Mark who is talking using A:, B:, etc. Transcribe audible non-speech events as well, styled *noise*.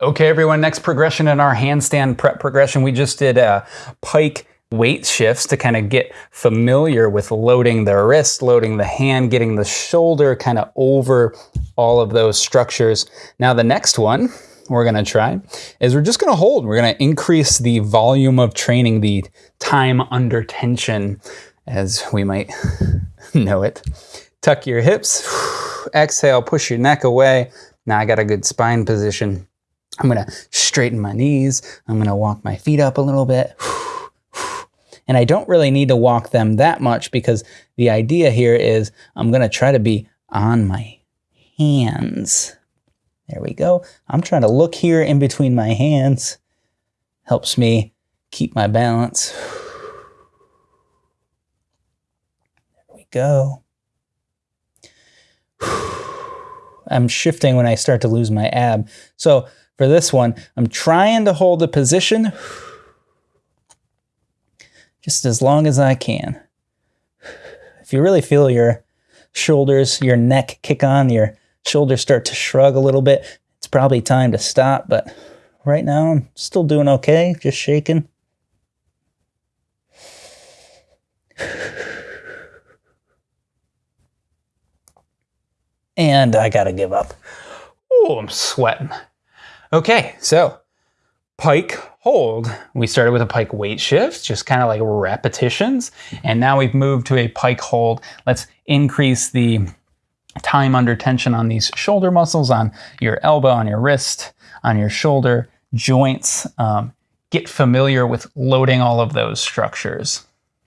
A: Okay, everyone, next progression in our handstand prep progression, we just did a pike weight shifts to kind of get familiar with loading the wrist, loading the hand, getting the shoulder kind of over all of those structures. Now the next one we're gonna try is we're just gonna hold. We're gonna increase the volume of training, the time under tension, as we might *laughs* know it. Tuck your hips, *sighs* exhale, push your neck away. Now I got a good spine position. I'm gonna straighten my knees. I'm gonna walk my feet up a little bit. *sighs* And I don't really need to walk them that much because the idea here is I'm gonna try to be on my hands. There we go. I'm trying to look here in between my hands. Helps me keep my balance. *sighs* There we go. I'm shifting when I start to lose my ab. So for this one, I'm trying to hold the position just as long as I can. If you really feel your shoulders, your neck kick on, your shoulders start to shrug a little bit, it's probably time to stop, but right now I'm still doing okay, just shaking. And I gotta give up. Oh, I'm sweating. Okay, so pike hold. We started with a pike weight shift, just kind of like repetitions. And now we've moved to a pike hold. Let's increase the time under tension on these shoulder muscles, on your elbow, on your wrist, on your shoulder, joints. Um, get familiar with loading all of those structures.